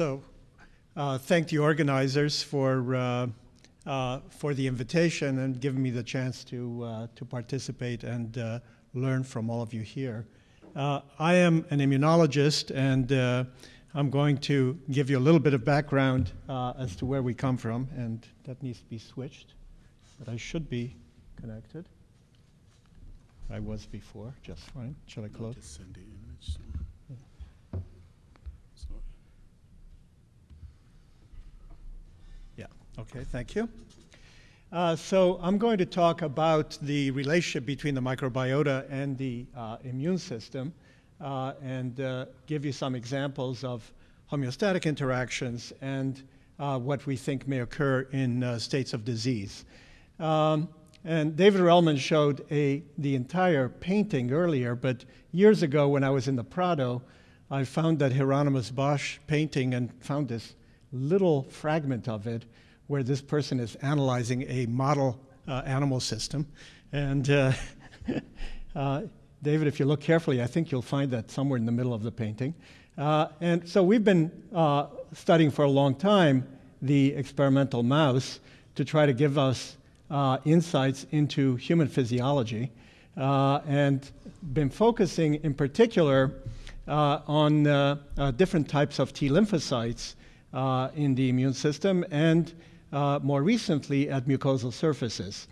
So, uh, thank the organizers for, uh, uh, for the invitation and giving me the chance to, uh, to participate and uh, learn from all of you here. Uh, I am an immunologist, and I'm going to give you a little bit of background as to where we come from, and that needs to be switched, but I should be connected. I was before, just fine. Shall I close? Just send the image. So, Yeah, okay, thank you. Uh, so I'm going to talk about the relationship between the microbiota and the uh, immune system uh, and uh, give you some examples of homeostatic interactions and uh, what we think may occur in uh, states of disease. Um, and David Relman showed a, the entire painting earlier, but years ago when I was in the Prado, I found that Hieronymus Bosch painting and found this little fragment of it where this person is analyzing a model uh, animal system. And uh, uh, David, if you look carefully, I think you'll find that somewhere in the middle of the painting. Uh, and so we've been uh, studying for a long time the experimental mouse to try to give us uh, insights into human physiology and been focusing in particular on different types of T lymphocytes in the immune system and uh, more recently at mucosal surfaces.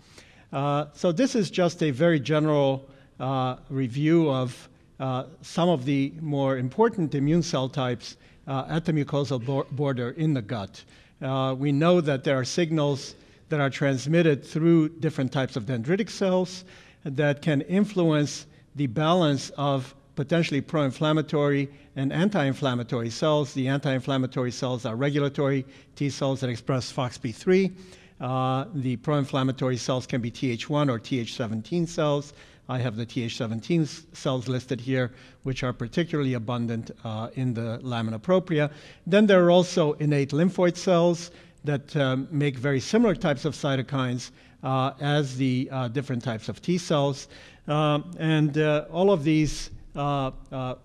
Uh, so this is just a very general uh, review of uh, some of the more important immune cell types uh, at the mucosal bo border in the gut. Uh, we know that there are signals that are transmitted through different types of dendritic cells that can influence the balance of potentially pro-inflammatory and anti-inflammatory cells. The anti-inflammatory cells are regulatory T cells that express FOXP3. Uh, the pro-inflammatory cells can be Th1 or Th17 cells. I have the Th17 cells listed here, which are particularly abundant uh, in the lamina propria. Then there are also innate lymphoid cells that um, make very similar types of cytokines uh, as the uh, different types of T cells. Um, and uh, all of these Uh, uh,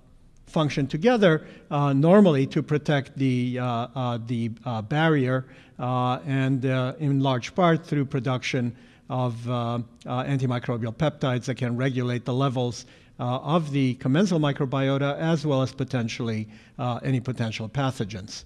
function together uh, normally to protect the, uh, the barrier and in large part through production of antimicrobial peptides that can regulate the levels uh, of the commensal microbiota as well as potentially uh, any potential pathogens.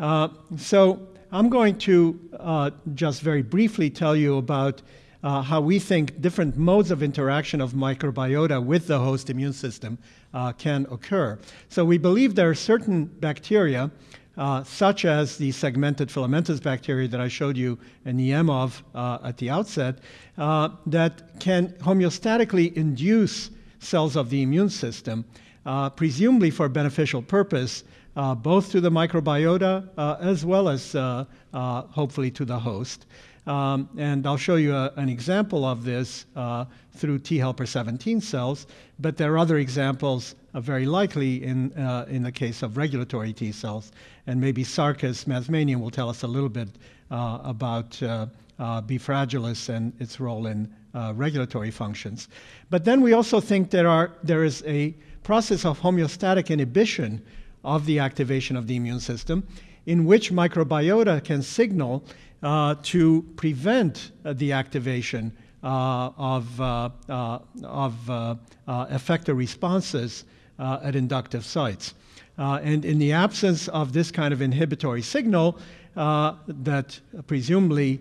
Uh, so I'm going to just very briefly tell you about uh, how we think different modes of interaction of microbiota with the host immune system uh, can occur. So we believe there are certain bacteria, uh, such as the segmented filamentous bacteria that I showed you an EM of uh, at the outset, uh, that can homeostatically induce cells of the immune system, uh, presumably for beneficial purpose, both to the microbiota as well as hopefully to the host. Um, and I'll show you a, an example of this uh, through T helper 17 cells, but there are other examples uh, very likely in, uh, in the case of regulatory T cells. And maybe Sarkis Mazmanian will tell us a little bit uh, about uh, uh, B. fragilis and its role in regulatory functions. But then we also think there, are, there is a process of homeostatic inhibition of the activation of the immune system in which microbiota can signal to prevent uh, the activation uh, of, uh, uh, of effector responses at inductive sites. and in the absence of this kind of inhibitory signal, that presumably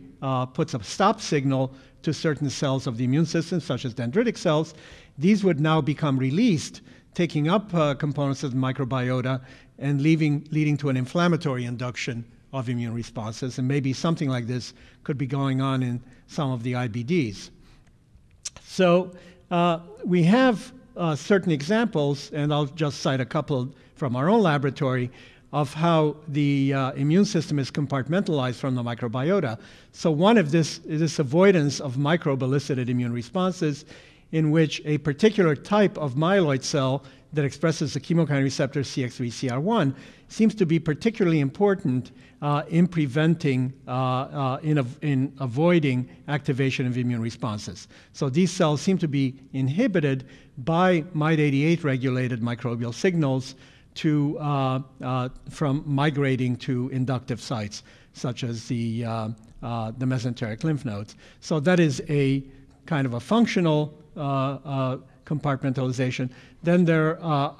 puts a stop signal to certain cells of the immune system, such as dendritic cells, these would now become released, taking up components of the microbiota and leaving, leading to an inflammatory induction of immune responses. And maybe something like this could be going on in some of the IBDs. So uh, we have uh, certain examples, and I'll just cite a couple from our own laboratory, of how the uh, immune system is compartmentalized from the microbiota. So one of this is this avoidance of microbe-elicited immune responses in which a particular type of myeloid cell that expresses the chemokine receptor CX3CR1 seems to be particularly important uh, in preventing, uh, uh, in, in avoiding activation of immune responses. So these cells seem to be inhibited by MIT88 regulated microbial signals to, uh, uh, from migrating to inductive sites, such as the, uh, the mesenteric lymph nodes. So that is a kind of a functional compartmentalization. Then there uh,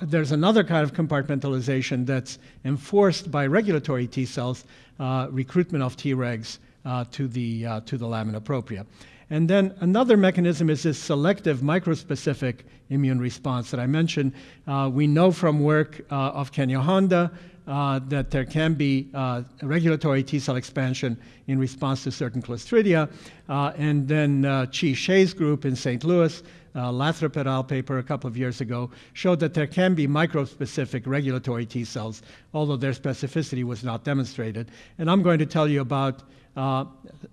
there's another kind of compartmentalization that's enforced by regulatory T cells, uh, recruitment of Tregs uh, to, the, uh, to the lamina propria. And then another mechanism is this selective microspecific immune response that I mentioned. Uh, we know from work uh, of Kenya Honda uh, that there can be uh, regulatory T cell expansion in response to certain Clostridia. Uh, and then Chi Shea's group in St. Louis uh, Lathrop et al. paper a couple of years ago showed that there can be microspecific regulatory T cells, although their specificity was not demonstrated. And I'm going to tell you about uh,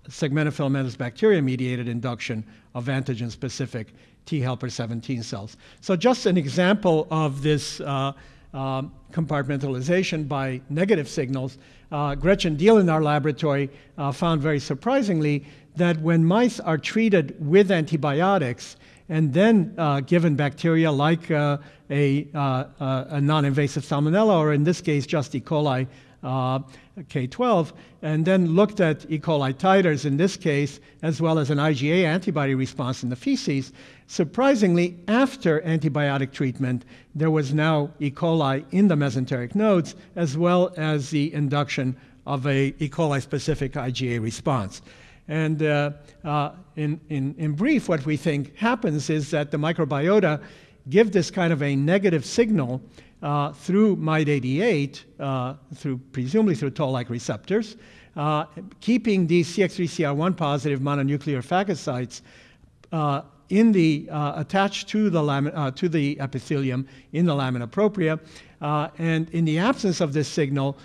segmental filamentous bacteria mediated induction of antigen specific T helper 17 cells. So, just an example of this uh, uh, compartmentalization by negative signals. Uh, Gretchen Diehl in our laboratory uh, found very surprisingly that when mice are treated with antibiotics, and then uh, given bacteria like uh, a, uh, uh a non-invasive salmonella, or in this case, just E. coli uh, K12, and then looked at E. coli titers in this case, as well as an IgA antibody response in the feces. Surprisingly, after antibiotic treatment, there was now E. coli in the mesenteric nodes, as well as the induction of a E. coli specific IgA response. And uh, uh, in, in, in brief, what we think happens is that the microbiota give this kind of a negative signal uh, through MyD88, uh, through presumably through toll-like receptors, uh, keeping these CX3CR1 positive mononuclear phagocytes uh, in the uh, attached to the uh, to the epithelium in the lamina propria, and in the absence of this signal,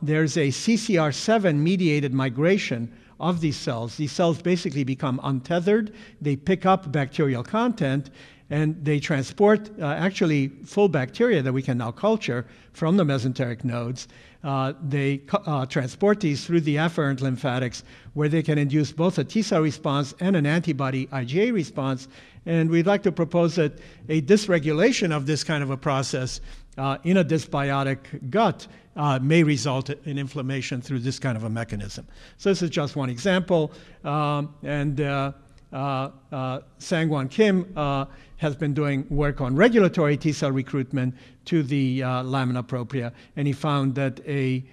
there's a CCR7 mediated migration of these cells. These cells basically become untethered, they pick up bacterial content, and they transport uh, actually full bacteria that we can now culture from the mesenteric nodes. Uh, they uh, transport these through the afferent lymphatics, where they can induce both a T cell response and an antibody IgA response. And we'd like to propose that a dysregulation of this kind of a process uh, in a dysbiotic gut uh, may result in inflammation through this kind of a mechanism. So this is just one example. Um, and uh, uh, uh Sang-Won Kim uh, has been doing work on regulatory T cell recruitment to the lamina propria, and he found that a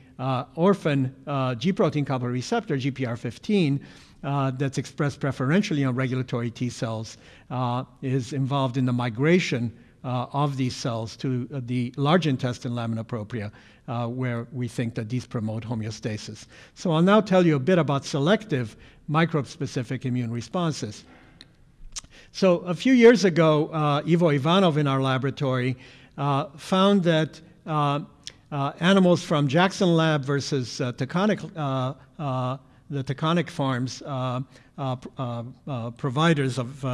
orphan G protein coupled receptor, GPR15, uh, that's expressed preferentially on regulatory T cells uh, is involved in the migration uh, of these cells to uh, the large intestine lamina propria, uh, where we think that these promote homeostasis. So I'll now tell you a bit about selective microbe-specific immune responses. So a few years ago, uh, Ivo Ivanov in our laboratory uh, found that uh, animals from Jackson Lab versus Taconic, the Taconic farms providers of,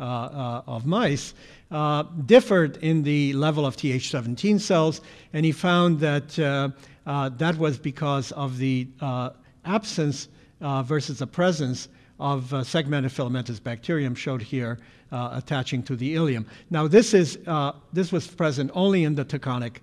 of mice uh, differed in the level of Th17 cells, and he found that uh, uh, that was because of the uh, absence uh, versus the presence of segmented filamentous bacterium showed here attaching to the ileum. Now this, is, this was present only in the Taconic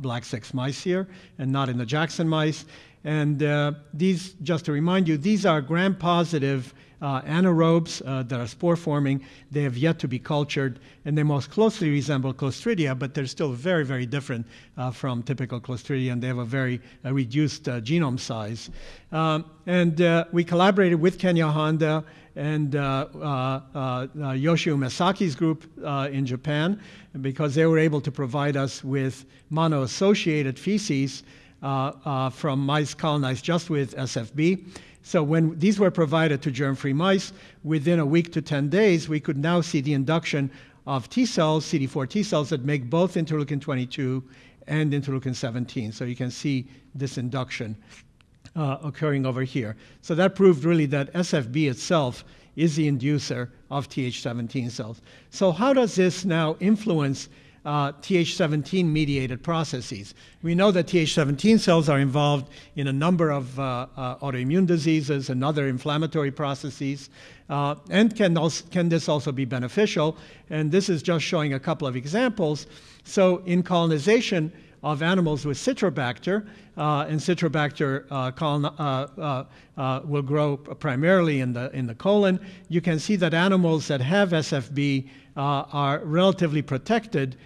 black 6 mice here and not in the Jackson mice. And these, just to remind you, these are gram-positive uh, anaerobes uh, that are spore forming. They have yet to be cultured, and they most closely resemble Clostridia, but they're still very, very different uh, from typical Clostridia, and they have a very uh, reduced uh, genome size. Um, and uh, we collaborated with Kenya Honda and Yoshio Umesaki's group in Japan because they were able to provide us with mono-associated feces from mice colonized just with SFB. So when these were provided to germ-free mice, within a week to 10 days, we could now see the induction of T cells, CD4 T cells that make both interleukin 22 and interleukin 17. So you can see this induction uh, occurring over here. So that proved really that SFB itself is the inducer of Th17 cells. So how does this now influence uh, Th17 mediated processes. We know that Th17 cells are involved in a number of uh, uh, autoimmune diseases and other inflammatory processes. Uh, and can, also, can this also be beneficial? And this is just showing a couple of examples. So in colonization, of animals with Citrobacter, uh, and Citrobacter uh, colon, uh, uh, will grow primarily in the, in the colon. You can see that animals that have SFB are relatively protected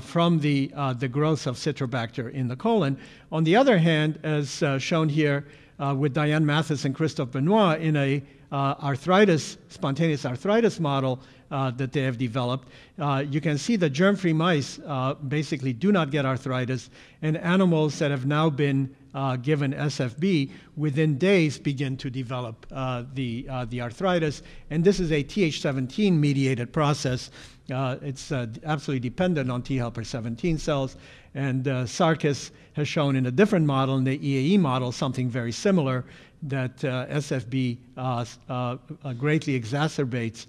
from the, the growth of Citrobacter in the colon. On the other hand, as shown here with Diane Mathis and Christophe Benoit in a arthritis, spontaneous arthritis model, uh, that they have developed. Uh, you can see the germ-free mice uh, basically do not get arthritis, and animals that have now been uh, given SFB within days begin to develop uh, the, uh, the arthritis. And this is a Th17 mediated process. It's absolutely dependent on T helper 17 cells. And Sarkis has shown in a different model, in the EAE model, something very similar that uh, SFB uh, uh, greatly exacerbates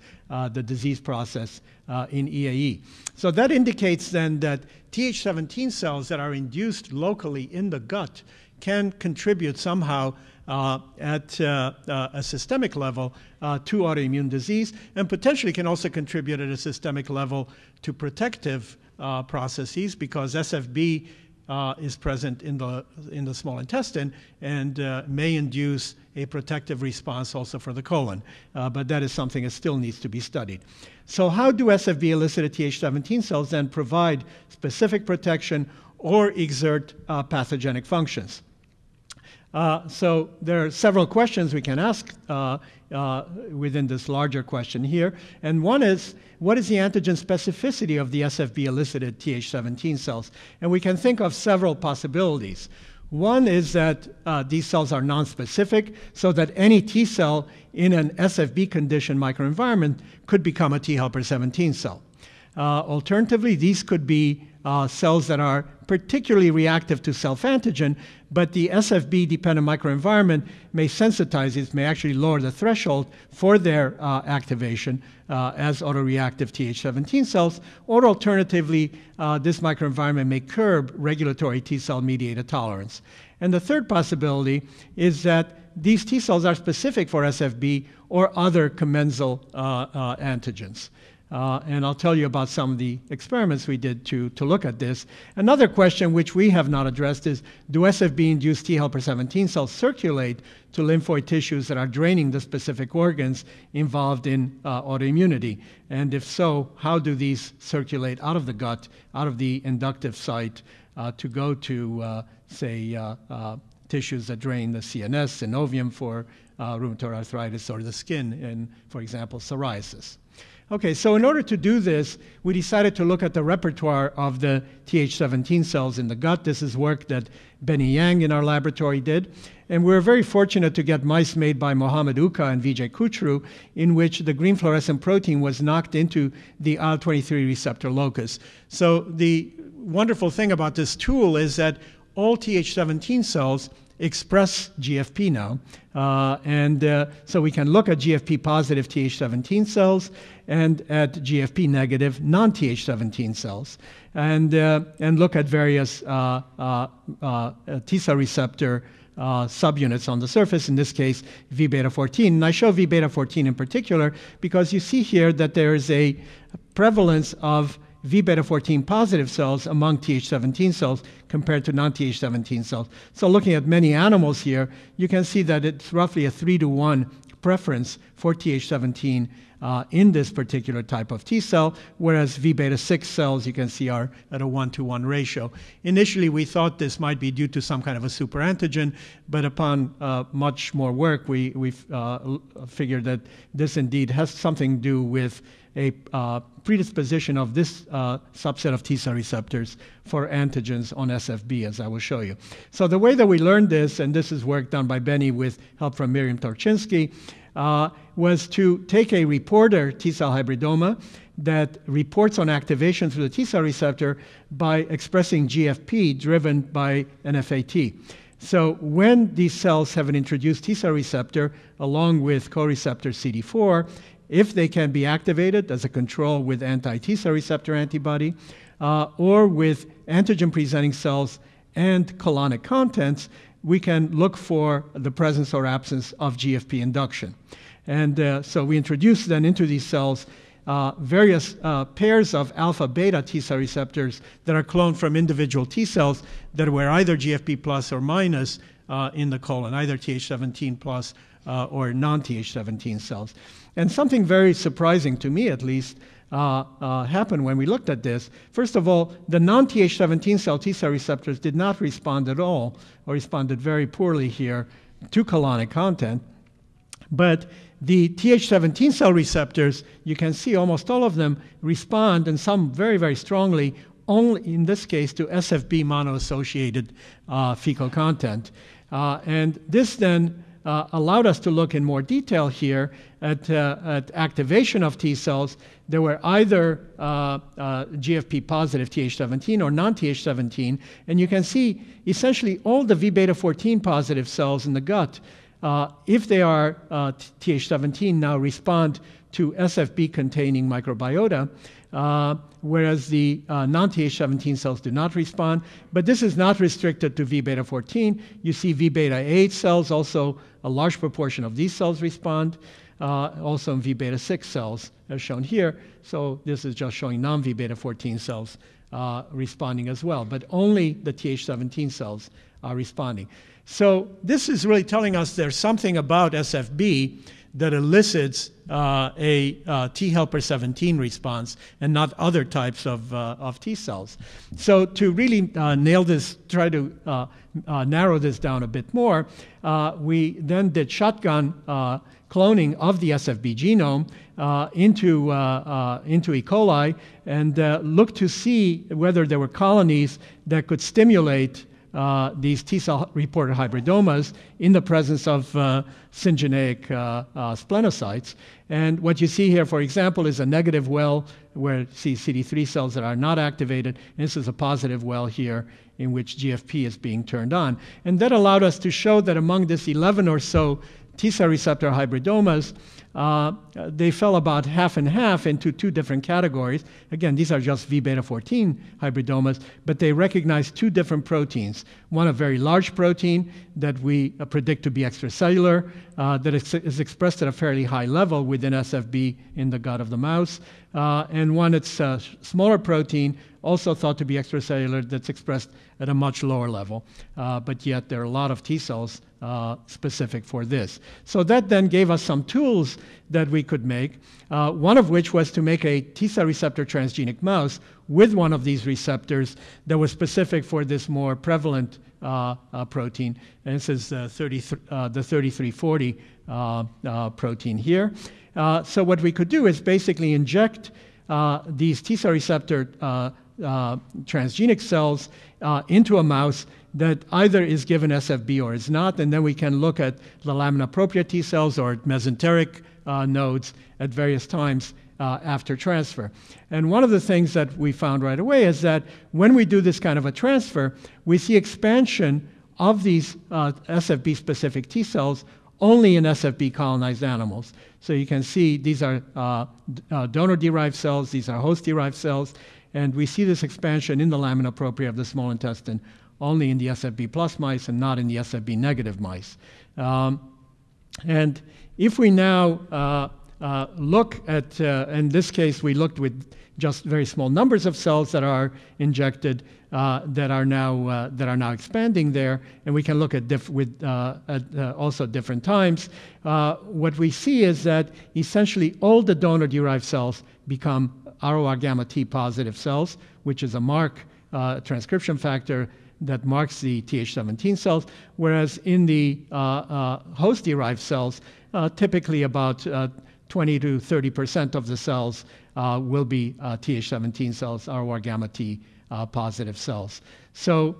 the disease process in EAE. So that indicates then that Th17 cells that are induced locally in the gut can contribute somehow uh, at uh, uh, a systemic level to autoimmune disease and potentially can also contribute at a systemic level to protective processes because SFB uh, is present in the, in the small intestine and uh, may induce a protective response also for the colon. Uh, but that is something that still needs to be studied. So how do SFB elicited Th17 cells then provide specific protection or exert uh, pathogenic functions? Uh, so there are several questions we can ask uh, uh, within this larger question here. And one is, what is the antigen specificity of the SFB elicited Th17 cells? And we can think of several possibilities. One is that uh, these cells are nonspecific, so that any T cell in an SFB conditioned microenvironment could become a T helper 17 cell. Uh, alternatively, these could be uh, cells that are particularly reactive to self-antigen, but the SFB dependent microenvironment may sensitize these, may actually lower the threshold for their uh, activation uh, as autoreactive Th17 cells, or alternatively, uh, this microenvironment may curb regulatory T cell mediated tolerance. And the third possibility is that these T cells are specific for SFB or other commensal uh, antigens. Uh, and I'll tell you about some of the experiments we did to, to look at this. Another question which we have not addressed is, do SFB-induced T helper 17 cells circulate to lymphoid tissues that are draining the specific organs involved in uh, autoimmunity? And if so, how do these circulate out of the gut, out of the inductive site, uh, to go to, uh, say, uh, uh, tissues that drain the CNS, synovium for rheumatoid arthritis, or the skin in, for example, psoriasis? Okay, so in order to do this, we decided to look at the repertoire of the Th17 cells in the gut. This is work that Benny Yang in our laboratory did. And we were very fortunate to get mice made by Mohamed Uka and Vijay Kutru, in which the green fluorescent protein was knocked into the IL-23 receptor locus. So the wonderful thing about this tool is that all Th17 cells express GFP now. Uh, and uh, so we can look at GFP positive Th17 cells and at GFP negative non Th17 cells and, uh, and look at various uh, uh, uh, T cell receptor subunits on the surface, in this case, V beta 14. And I show V beta 14 in particular because you see here that there is a prevalence of V beta 14 positive cells among Th17 cells compared to non Th17 cells. So, looking at many animals here, you can see that it's roughly a 3 to 1 preference for Th17 uh, in this particular type of T cell, whereas V beta 6 cells you can see are at a 1 to 1 ratio. Initially, we thought this might be due to some kind of a superantigen, but upon uh, much more work, we, we uh, figured that this indeed has something to do with a uh, predisposition of this uh, subset of T cell receptors for antigens on SFB, as I will show you. So the way that we learned this, and this is work done by Benny with help from Miriam Torchinsky, uh, was to take a reporter T cell hybridoma that reports on activation through the T cell receptor by expressing GFP driven by NFAT. So when these cells have an introduced T cell receptor along with co-receptor CD4, if they can be activated as a control with anti-T cell receptor antibody, uh, or with antigen presenting cells and colonic contents, we can look for the presence or absence of GFP induction. And uh, so we introduce then into these cells uh, various uh, pairs of alpha beta T cell receptors that are cloned from individual T cells that were either GFP plus or minus uh, in the colon, either Th17 plus uh, or non Th17 cells. And something very surprising to me, at least, uh, uh, happened when we looked at this. First of all, the non Th17 cell T cell receptors did not respond at all, or responded very poorly here to colonic content. But the Th17 cell receptors, you can see almost all of them respond, and some very, very strongly, only in this case to SFB mono-associated uh, fecal content. Uh, and this then allowed us to look in more detail here at, uh, at activation of T cells. There were either uh, uh, GFP positive Th17 or non Th17, and you can see essentially all the V beta 14 positive cells in the gut uh, if they are uh, Th17 now respond to SFB containing microbiota, uh, whereas the uh, non Th17 cells do not respond. But this is not restricted to V beta 14. You see V beta 8 cells, also a large proportion of these cells respond. Uh, also in V beta 6 cells, as shown here. So this is just showing non V beta 14 cells uh, responding as well, but only the Th17 cells are responding. So this is really telling us there's something about SFB that elicits uh, a uh, T helper 17 response and not other types of, uh, of T cells. So to really uh, nail this, try to uh, uh, narrow this down a bit more, we then did shotgun cloning of the SFB genome into, into E. coli and looked to see whether there were colonies that could stimulate uh, these T cell reported hybridomas in the presence of uh, syngeneic uh, uh, splenocytes. And what you see here, for example, is a negative well where see CD3 cells that are not activated. And this is a positive well here in which GFP is being turned on. And that allowed us to show that among this 11 or so T cell receptor hybridomas, uh, they fell about half and half into two different categories. Again, these are just V beta 14 hybridomas, but they recognize two different proteins. One, a very large protein that we uh, predict to be extracellular, uh, that is, is, expressed at a fairly high level within SFB in the gut of the mouse, uh, and one that's a smaller protein, also thought to be extracellular, that's expressed at a much lower level. Uh, but yet, there are a lot of T cells uh, specific for this. So that then gave us some tools that we could make, uh, one of which was to make a T cell receptor transgenic mouse with one of these receptors that was specific for this more prevalent uh, uh protein. And this is uh, 30, uh, the 3340 Uh, uh, protein here. Uh, so what we could do is basically inject these T cell receptor transgenic cells into a mouse that either is given SFB or is not, and then we can look at the lamina propria T cells or mesenteric uh, nodes at various times uh, after transfer. And one of the things that we found right away is that when we do this kind of a transfer, we see expansion of these uh, SFB specific T cells only in SFB colonized animals. So you can see these are uh, uh, donor derived cells, these are host derived cells, and we see this expansion in the lamina propria of the small intestine only in the SFB plus mice and not in the SFB negative mice. Um, and if we now uh, uh, look at, uh, in this case, we looked with just very small numbers of cells that are injected uh, that are now uh, that are now expanding there, and we can look at diff- with uh, at, also different times. what we see is that essentially all the donor-derived cells become ROR gamma T positive cells, which is a mark transcription factor that marks the Th17 cells, whereas in the host-derived cells, typically about 20 to 30 percent of the cells will be Th17 cells, ROR gamma T positive cells. So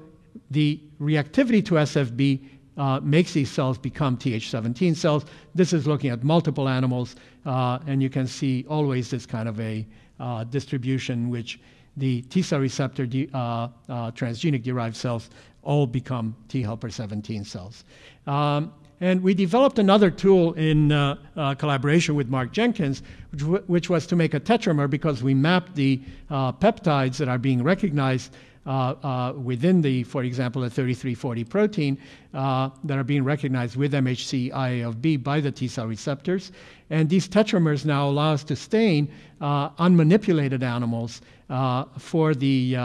the reactivity to SFB uh, makes these cells become Th17 cells. This is looking at multiple animals, uh, and you can see always this kind of a uh, distribution which the T cell receptor de, uh, uh, transgenic derived cells all become T helper 17 cells. Um, and we developed another tool in uh, uh, collaboration with Mark Jenkins, which, which, was to make a tetramer because we mapped the uh, peptides that are being recognized Uh, uh, within the, for example, a 3340 protein uh, that are being recognized with MHC IA of B by the T cell receptors. And these tetramers now allow us to stain uh, unmanipulated animals for the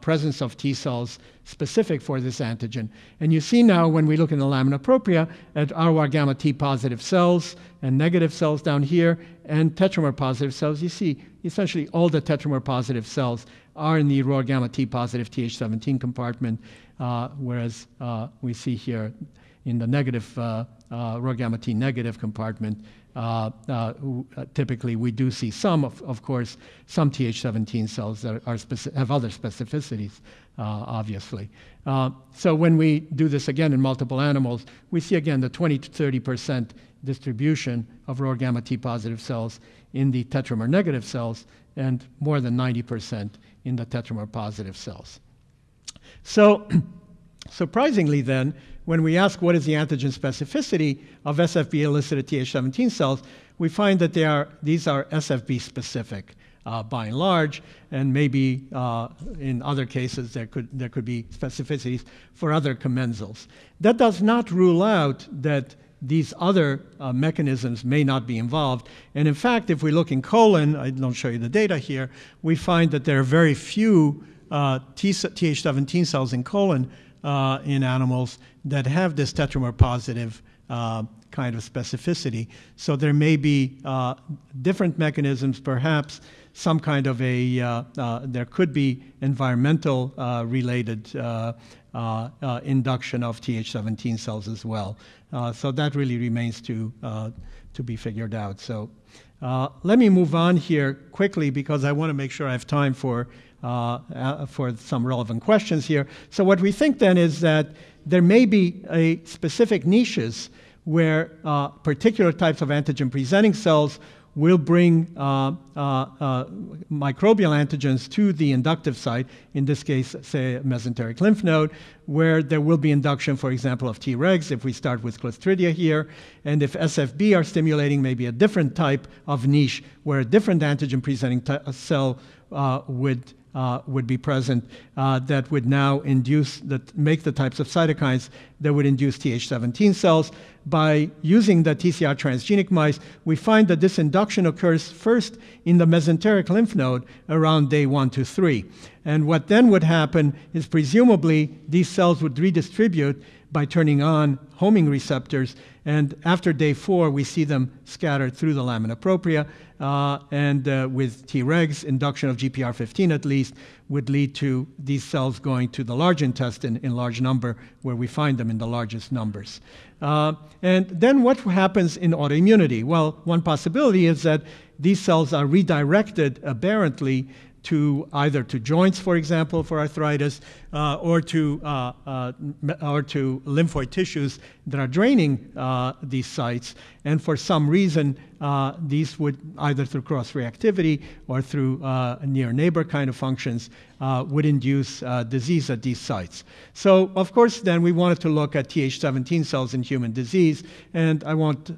presence of T cells specific for this antigen. And you see now when we look in the lamina propria at ROR gamma T positive cells and negative cells down here and tetramer positive cells, you see essentially all the tetramer positive cells are in the ROR gamma T positive Th17 compartment, uh, whereas uh, we see here in the negative uh, uh ROR gamma T negative compartment, uh, uh, typically we do see some, of, of course, some Th17 cells that are have other specificities, obviously. so when we do this again in multiple animals, we see again the 20 to 30 percent distribution of ROR gamma T positive cells in the tetramer negative cells and more than 90 percent in the tetramer positive cells. So, surprisingly, then, when we ask what is the antigen specificity of SFB elicited Th17 cells, we find that they are, these are SFB specific. Uh, by and large, and maybe uh, in other cases there could, there could be specificities for other commensals. That does not rule out that these other uh, mechanisms may not be involved. And in fact, if we look in colon, I don't show you the data here, we find that there are very few uh, Th17 cells in colon uh, in animals that have this tetramer positive uh, kind of specificity. So there may be uh, different mechanisms, perhaps some kind of a, uh, there could be environmental related induction of Th17 cells as well. Uh, so that really remains to, uh, to be figured out. So uh, let me move on here quickly because I want to make sure I have time for, for some relevant questions here. So what we think then is that there may be a specific niches where uh, particular types of antigen presenting cells will bring uh, uh, uh, microbial antigens to the inductive site, in this case, say, mesenteric lymph node, where there will be induction, for example, of Tregs, if we start with Clostridia here. And if SFB are stimulating maybe a different type of niche, where a different antigen presenting cell uh, would uh, would be present uh, that would now induce that make the types of cytokines that would induce Th17 cells. By using the TCR transgenic mice, we find that this induction occurs first in the mesenteric lymph node around day one to three. And what then would happen is presumably these cells would redistribute by turning on homing receptors. And after day four, we see them scattered through the lamina propria. Uh, and uh, with Tregs, induction of GPR15 at least, would lead to these cells going to the large intestine in large number, where we find them in the largest numbers. Uh, and then what happens in autoimmunity? Well, one possibility is that these cells are redirected aberrantly to either to joints, for example, for arthritis, uh, or to uh, uh, or to lymphoid tissues that are draining uh, these sites. And for some reason, uh, these would either through cross reactivity or through uh, near neighbor kind of functions would induce disease at these sites. So, of course, then we wanted to look at Th17 cells in human disease, and I won't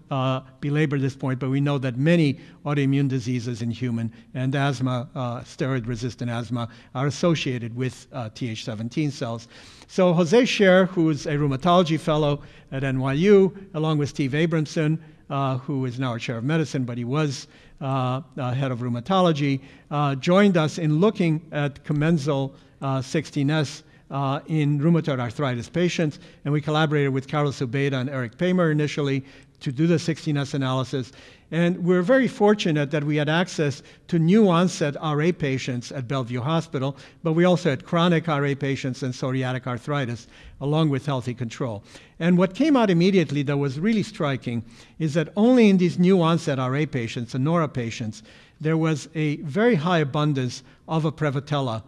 belabor this point, but we know that many autoimmune diseases in human and asthma, steroid-resistant asthma, are associated with Th17 17 cells. So Jose Scher, who's a rheumatology fellow at NYU, along with Steve Abramson, uh, who is now a chair of medicine, but he was uh, uh, head of rheumatology, uh, joined us in looking at commensal 16S uh, uh, in rheumatoid arthritis patients, and we collaborated with Carlos Ubeda and Eric Paymer initially to do the 16S analysis. And we're very fortunate that we had access to new onset RA patients at Bellevue Hospital, but we also had chronic RA patients and psoriatic arthritis, along with healthy control. And what came out immediately that was really striking is that only in these new onset RA patients, the NORA patients, there was a very high abundance of a Prevotella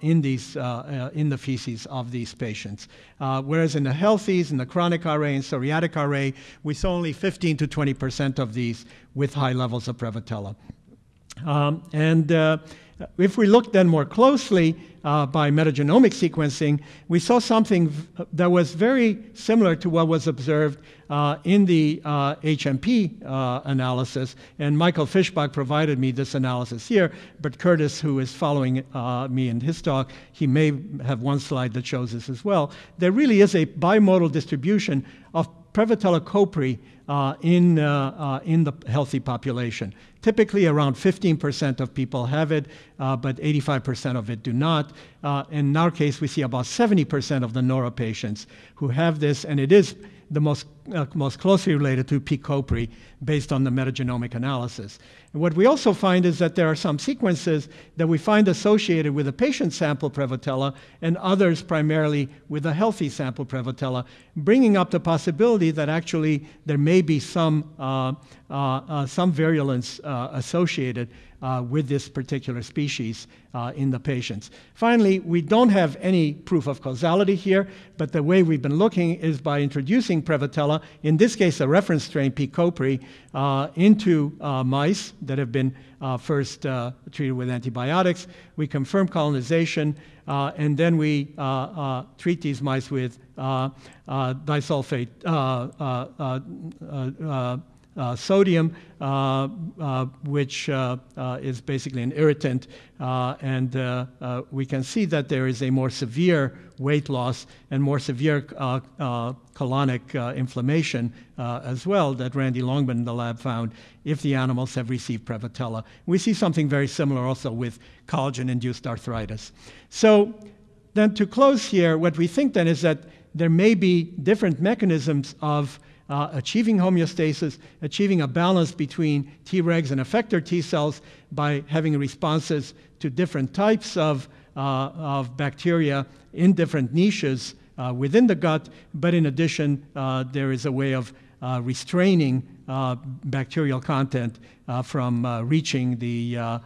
in, these, uh, uh, in the feces of these patients. whereas in the healthies, in the chronic RA and psoriatic RA, we saw only 15 to 20% of these with high levels of Prevotella. Um, and uh, if we look then more closely uh, by metagenomic sequencing, we saw something that was very similar to what was observed uh, in the uh, HMP uh, analysis. And Michael Fischbach provided me this analysis here, but Curtis, who is following uh, me in his talk, he may have one slide that shows this as well. There really is a bimodal distribution of Prevotella copri uh, in, uh, uh, in the healthy population. Typically, around 15% of people have it, uh, but 85% of it do not. Uh, in our case, we see about 70% of the NORA patients who have this, and it is the most, uh, most closely related to P. copri based on the metagenomic analysis. And what we also find is that there are some sequences that we find associated with a patient sample Prevotella and others primarily with a healthy sample Prevotella, bringing up the possibility that actually there may be some, uh, uh, uh some virulence uh, associated uh, with this particular species uh, in the patients. Finally, we don't have any proof of causality here, but the way we've been looking is by introducing Prevotella, in this case a reference strain P. copri, uh, into uh, mice that have been uh, first uh, treated with antibiotics. We confirm colonization, and then we treat these mice with disulfate uh, Uh, sodium, uh, uh, which uh, uh, is basically an irritant. and we can see that there is a more severe weight loss and more severe colonic inflammation as well that Randy Longman in the lab found if the animals have received Prevotella. We see something very similar also with collagen-induced arthritis. So then to close here, what we think then is that there may be different mechanisms of uh, achieving homeostasis, achieving a balance between Tregs and effector T cells by having responses to different types of, uh, of bacteria in different niches uh, within the gut. But in addition, uh, there is a way of uh, restraining uh, bacterial content from reaching the,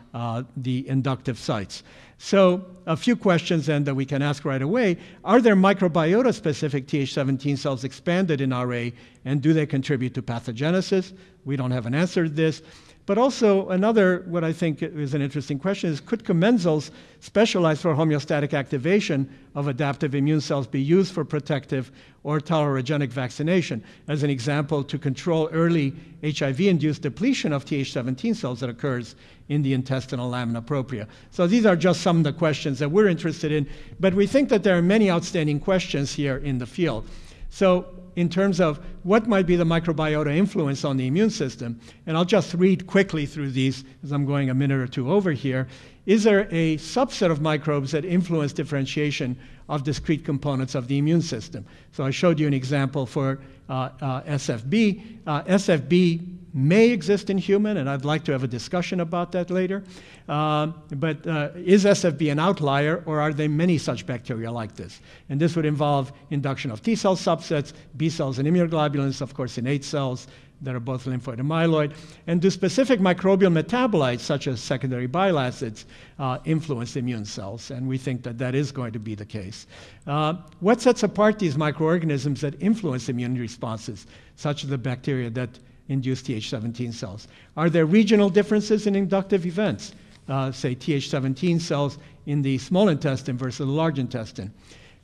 the inductive sites. So a few questions then that we can ask right away. Are there microbiota-specific Th17 cells expanded in RA, and do they contribute to pathogenesis? We don't have an answer to this. But also another, what I think is an interesting question is, could commensals specialized for homeostatic activation of adaptive immune cells be used for protective or tolerogenic vaccination? As an example, to control early HIV-induced depletion of Th17 cells that occurs in the intestinal lamina propria. So these are just some of the questions that we're interested in, but we think that there are many outstanding questions here in the field. So in terms of what might be the microbiota influence on the immune system. And I'll just read quickly through these as I'm going a minute or two over here. Is there a subset of microbes that influence differentiation of discrete components of the immune system? So I showed you an example for uh, uh, SFB. Uh, SFB may exist in human, and I'd like to have a discussion about that later. Uh, but uh, is SFB an outlier, or are there many such bacteria like this? And this would involve induction of T cell subsets, B cells and immunoglobulins, of course, innate cells that are both lymphoid and myeloid. And do specific microbial metabolites, such as secondary bile acids, uh, influence immune cells? And we think that that is going to be the case. Uh, what sets apart these microorganisms that influence immune responses, such as the bacteria that induce Th17 cells. Are there regional differences in inductive events, uh, say Th17 cells in the small intestine versus the large intestine?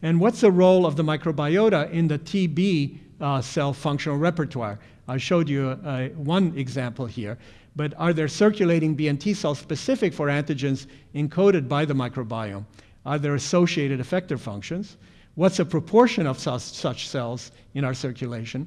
And what's the role of the microbiota in the TB uh, cell functional repertoire? I showed you uh, one example here, but are there circulating B and T cells specific for antigens encoded by the microbiome? Are there associated effector functions? What's the proportion of such cells in our circulation?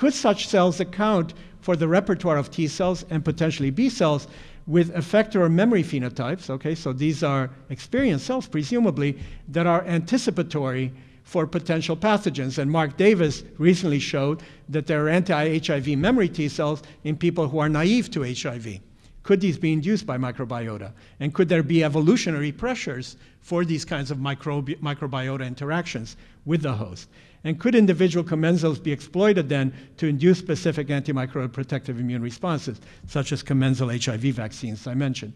Could such cells account for the repertoire of T cells and potentially B cells with effector or memory phenotypes. Okay, so these are experienced cells, presumably, that are anticipatory for potential pathogens. And Mark Davis recently showed that there are anti HIV memory T cells in people who are naive to HIV. Could these be induced by microbiota? And could there be evolutionary pressures for these kinds of microbi microbiota interactions with the host? And could individual commensals be exploited then to induce specific antimicrobial protective immune responses, such as commensal HIV vaccines I mentioned?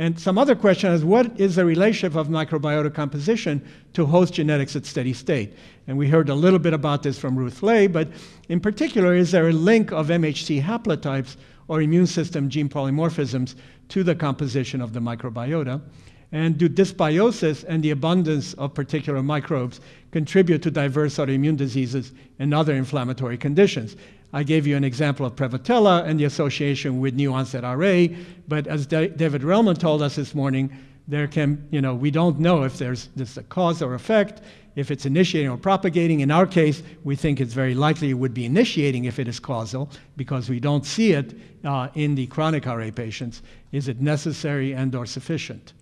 And some other question is what is the relationship of microbiota composition to host genetics at steady state? And we heard a little bit about this from Ruth Lay, but in particular, is there a link of MHC haplotypes or immune system gene polymorphisms to the composition of the microbiota? And do dysbiosis and the abundance of particular microbes contribute to diverse autoimmune diseases and other inflammatory conditions? I gave you an example of Prevotella and the association with new onset RA, but as David Relman told us this morning, there can, you know, we don't know if there's this a cause or effect, if it's initiating or propagating. In our case, we think it's very likely it would be initiating if it is causal because we don't see it uh, in the chronic RA patients. Is it necessary and or sufficient?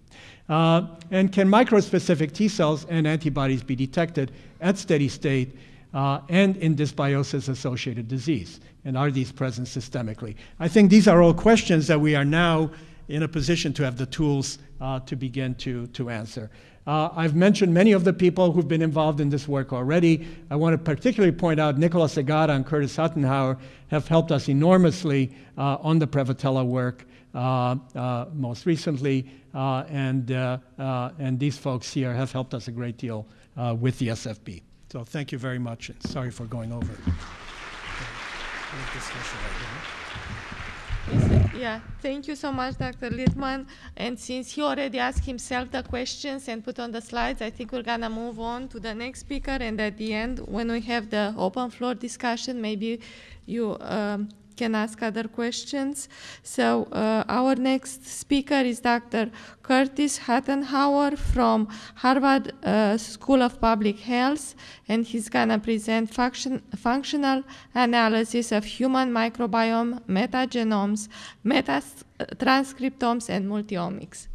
Uh, and can microspecific T cells and antibodies be detected at steady state uh, and in dysbiosis associated disease? And are these present systemically? I think these are all questions that we are now in a position to have the tools uh, to begin to, to answer. Uh, I've mentioned many of the people who've been involved in this work already. I want to particularly point out Nicola Segata and Curtis Huttenhower have helped us enormously uh, on the Prevotella work uh, uh, most recently, uh, and, and these folks here have helped us a great deal with the SFB. So thank you very much, and sorry for going over. Yeah, thank you so much, Dr. Littman. And since he already asked himself the questions and put on the slides, I think we're gonna move on to the next speaker. And at the end, when we have the open floor discussion, maybe you um, can ask other questions. So uh, our next speaker is Dr. Curtis Huttenhower from Harvard uh, School of Public Health, and he's gonna present function, functional analysis of human microbiome, metagenomes, metatranscriptomes, and multiomics.